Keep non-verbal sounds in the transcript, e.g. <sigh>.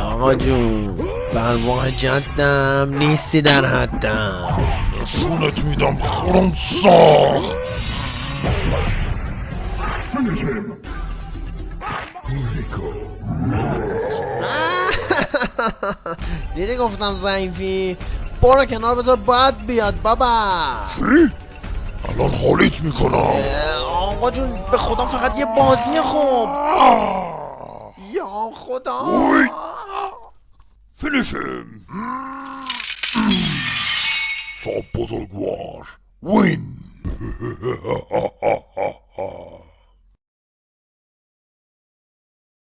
آقا جون بلوان جدم نیستی در حدم. نشونت میدم خورم ساخت. <laughs> دیدی گفتم ضعیفی؟ برو کنار بذار باید بیاد بابا. چی؟ الان حالیت می‌کنم. آقا جون به خدا فقط یه بازی خوب. یا خدا. فینیشم صاحب بزرگوار. وین. <laughs>